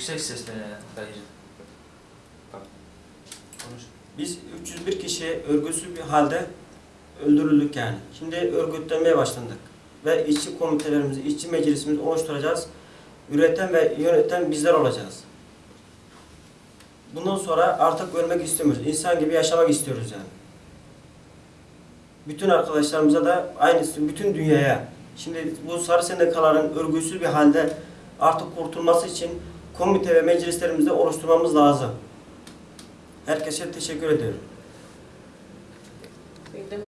Yüksek sesle dayıcım. Bak. Konuş. Biz 301 kişi örgütsüz bir halde öldürüldük yani. Şimdi örgütlenmeye başladık. Ve işçi komitelerimizi, işçi meclisimizi oluşturacağız. Üreten ve yöneten bizler olacağız. Bundan sonra artık ölmek istemiyoruz. İnsan gibi yaşamak istiyoruz yani. Bütün arkadaşlarımıza da aynısı, bütün dünyaya. Şimdi bu sarı sendikaların örgütsüz bir halde artık kurtulması için komite ve meclislerimizde oluşturmamız lazım. Herkese teşekkür ediyorum.